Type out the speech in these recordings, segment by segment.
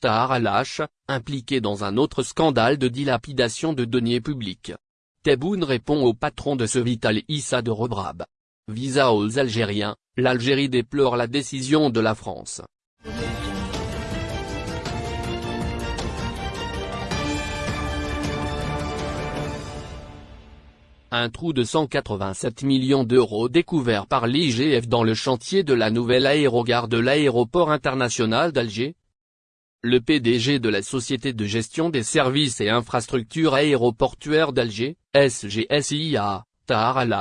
Tahar al-Hash, impliqué dans un autre scandale de dilapidation de deniers publics. Tebboune répond au patron de ce Vital Issa de Rebrab. Visa aux Algériens, l'Algérie déplore la décision de la France. Un trou de 187 millions d'euros découvert par l'IGF dans le chantier de la nouvelle aérogare de l'aéroport international d'Alger. Le PDG de la Société de gestion des services et infrastructures aéroportuaires d'Alger, SGSIA, Tahar al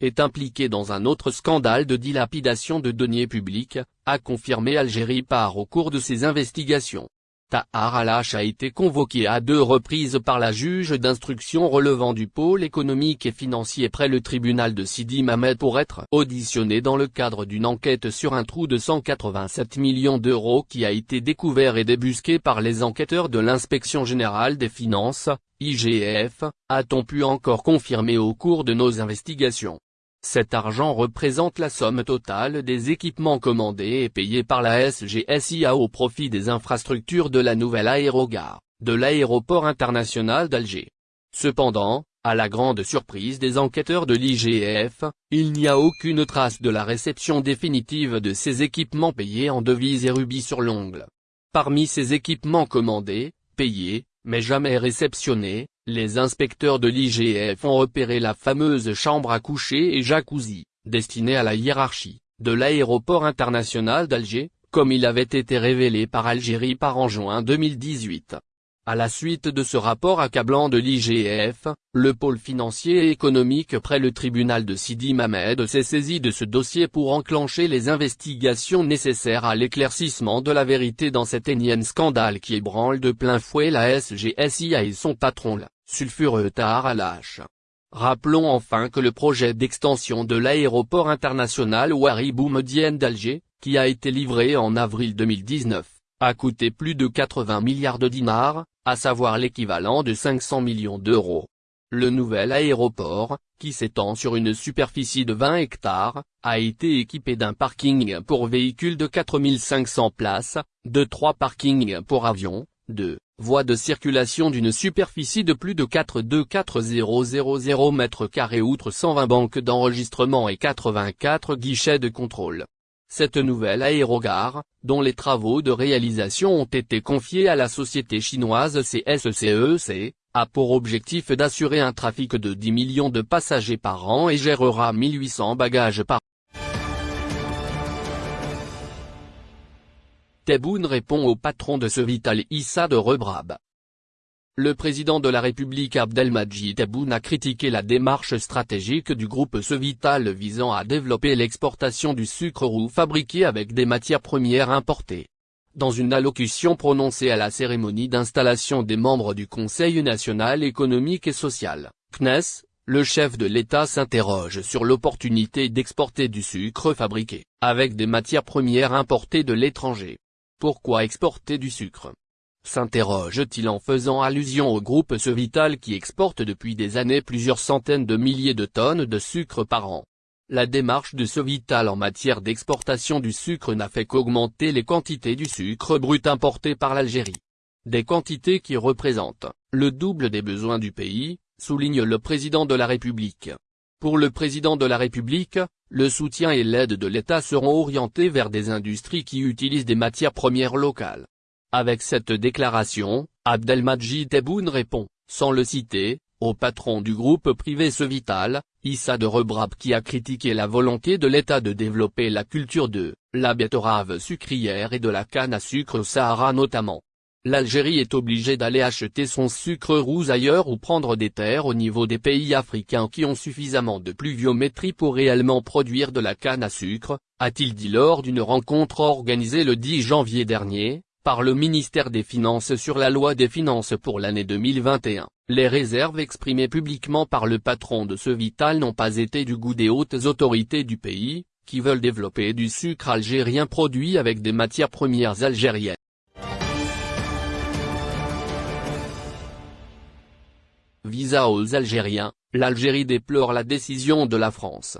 est impliqué dans un autre scandale de dilapidation de deniers publics, a confirmé Algérie par au cours de ses investigations. Tahar al a été convoqué à deux reprises par la juge d'instruction relevant du pôle économique et financier près le tribunal de Sidi Mamed pour être auditionné dans le cadre d'une enquête sur un trou de 187 millions d'euros qui a été découvert et débusqué par les enquêteurs de l'Inspection Générale des Finances, IGF, a-t-on pu encore confirmer au cours de nos investigations. Cet argent représente la somme totale des équipements commandés et payés par la SGSIA au profit des infrastructures de la nouvelle aérogare, de l'aéroport international d'Alger. Cependant, à la grande surprise des enquêteurs de l'IGF, il n'y a aucune trace de la réception définitive de ces équipements payés en devises et rubis sur l'ongle. Parmi ces équipements commandés, payés, mais jamais réceptionnés, les inspecteurs de l'IGF ont repéré la fameuse chambre à coucher et jacuzzi, destinée à la hiérarchie, de l'aéroport international d'Alger, comme il avait été révélé par Algérie par en juin 2018. À la suite de ce rapport accablant de l'IGF, le pôle financier et économique près le tribunal de Sidi Mamed s'est saisi de ce dossier pour enclencher les investigations nécessaires à l'éclaircissement de la vérité dans cet énième scandale qui ébranle de plein fouet la SGSIA et son patron la sulfureux Tahar al Rappelons enfin que le projet d'extension de l'aéroport international Ouari Boumedienne d'Alger, qui a été livré en avril 2019, a coûté plus de 80 milliards de dinars, à savoir l'équivalent de 500 millions d'euros. Le nouvel aéroport, qui s'étend sur une superficie de 20 hectares, a été équipé d'un parking pour véhicules de 4500 places, de trois parkings pour avions, de voies de circulation d'une superficie de plus de 42400 m2 outre 120 banques d'enregistrement et 84 guichets de contrôle. Cette nouvelle aérogare, dont les travaux de réalisation ont été confiés à la société chinoise CSCEC, e a pour objectif d'assurer un trafic de 10 millions de passagers par an et gérera 1800 bagages par Tebboune répond au patron de ce Vital Issa de Rebrab. Le président de la République Abdelmadjid Tebboune a critiqué la démarche stratégique du groupe Cevital visant à développer l'exportation du sucre roux fabriqué avec des matières premières importées. Dans une allocution prononcée à la cérémonie d'installation des membres du Conseil national économique et social, CNES, le chef de l'État s'interroge sur l'opportunité d'exporter du sucre fabriqué, avec des matières premières importées de l'étranger. Pourquoi exporter du sucre? S'interroge-t-il en faisant allusion au groupe Cevital qui exporte depuis des années plusieurs centaines de milliers de tonnes de sucre par an? La démarche de Cevital en matière d'exportation du sucre n'a fait qu'augmenter les quantités du sucre brut importé par l'Algérie. Des quantités qui représentent le double des besoins du pays, souligne le président de la République. Pour le président de la République, le soutien et l'aide de l'État seront orientés vers des industries qui utilisent des matières premières locales. Avec cette déclaration, Abdelmadjid Tebboune répond, sans le citer, au patron du groupe privé Cevital, Issa de Rebrab qui a critiqué la volonté de l'État de développer la culture de la betterave sucrière et de la canne à sucre au Sahara notamment. L'Algérie est obligée d'aller acheter son sucre roux ailleurs ou prendre des terres au niveau des pays africains qui ont suffisamment de pluviométrie pour réellement produire de la canne à sucre, a-t-il dit lors d'une rencontre organisée le 10 janvier dernier, par le ministère des Finances sur la loi des finances pour l'année 2021, les réserves exprimées publiquement par le patron de ce Vital n'ont pas été du goût des hautes autorités du pays, qui veulent développer du sucre algérien produit avec des matières premières algériennes. Visa aux Algériens, l'Algérie déplore la décision de la France.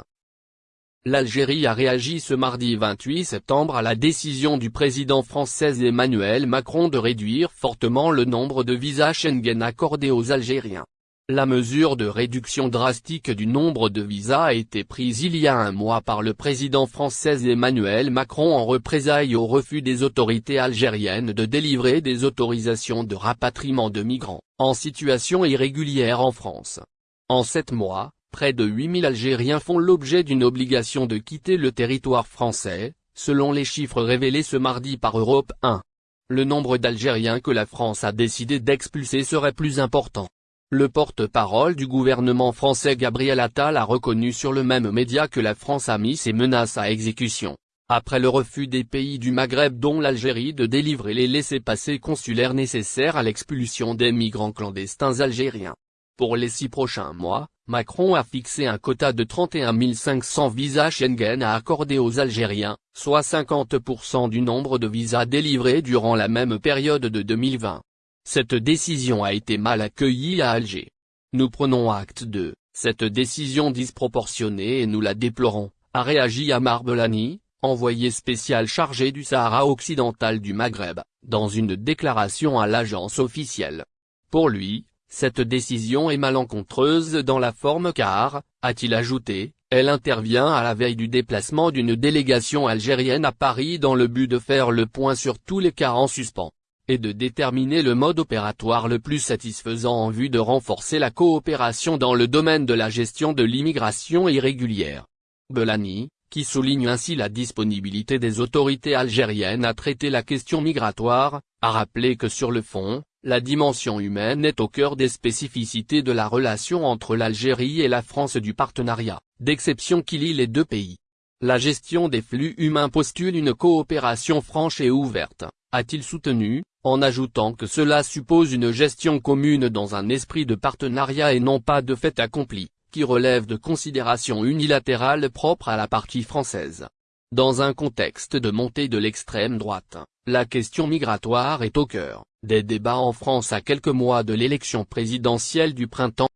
L'Algérie a réagi ce mardi 28 septembre à la décision du président français Emmanuel Macron de réduire fortement le nombre de visas Schengen accordés aux Algériens. La mesure de réduction drastique du nombre de visas a été prise il y a un mois par le président français Emmanuel Macron en représailles au refus des autorités algériennes de délivrer des autorisations de rapatriement de migrants, en situation irrégulière en France. En sept mois, près de 8000 Algériens font l'objet d'une obligation de quitter le territoire français, selon les chiffres révélés ce mardi par Europe 1. Le nombre d'Algériens que la France a décidé d'expulser serait plus important. Le porte-parole du gouvernement français Gabriel Attal a reconnu sur le même média que la France a mis ses menaces à exécution, après le refus des pays du Maghreb dont l'Algérie de délivrer les laissez-passer consulaires nécessaires à l'expulsion des migrants clandestins algériens. Pour les six prochains mois, Macron a fixé un quota de 31 500 visas Schengen à accorder aux Algériens, soit 50% du nombre de visas délivrés durant la même période de 2020. Cette décision a été mal accueillie à Alger. Nous prenons acte de cette décision disproportionnée et nous la déplorons, a réagi Amar Belani, envoyé spécial chargé du Sahara occidental du Maghreb, dans une déclaration à l'agence officielle. Pour lui, cette décision est malencontreuse dans la forme car, a-t-il ajouté, elle intervient à la veille du déplacement d'une délégation algérienne à Paris dans le but de faire le point sur tous les cas en suspens, et de déterminer le mode opératoire le plus satisfaisant en vue de renforcer la coopération dans le domaine de la gestion de l'immigration irrégulière. Belani, qui souligne ainsi la disponibilité des autorités algériennes à traiter la question migratoire, a rappelé que sur le fond, la dimension humaine est au cœur des spécificités de la relation entre l'Algérie et la France du partenariat, d'exception qui lie les deux pays. La gestion des flux humains postule une coopération franche et ouverte, a-t-il soutenu, en ajoutant que cela suppose une gestion commune dans un esprit de partenariat et non pas de fait accompli, qui relève de considérations unilatérales propres à la partie française. Dans un contexte de montée de l'extrême droite, la question migratoire est au cœur des débats en France à quelques mois de l'élection présidentielle du printemps